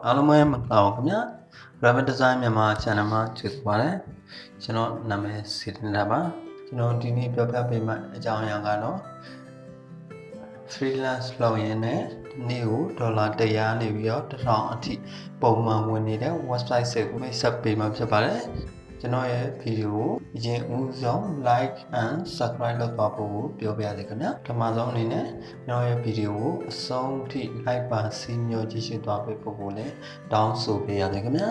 အားလုံးပဲမင်္ဂလာပါခင်ဗျာ Rabbit Design မြန်မာ channel မှာကြိုဆိုပါရစေကျွန်တော်နာမည်စီတင်တာပါကျွန်တော်ဒီနေ့ပြောပြပေးမယ့်အကြောင်းအရာကတော့ freelance လုပ်ရင်းနဲ့နေ့ကိုဒေါ်လာ100နေပြီးတော့1000အထိပုံမှန်ဝင်နေတဲ့ website တွေကိုမိတ်ဆက်ပေးမှာဖြစ်ပါတယ် ကျွန်တော်ရဲ့ဗီဒီယိုကိုအရင်ဦးဆုံး like and subscribe လုပ်ပါဖို့ပြောပြရစေခင်ဗျာပထမဆုံးအနေနဲ့ကျွန်တော်ရဲ့ဗီဒီယိုကိုအဆုံးထိ like ပါစီမျိုးကြည့်ရှုသွားပေးဖို့လည်းတောင်းဆိုပေးရစေခင်ဗျာ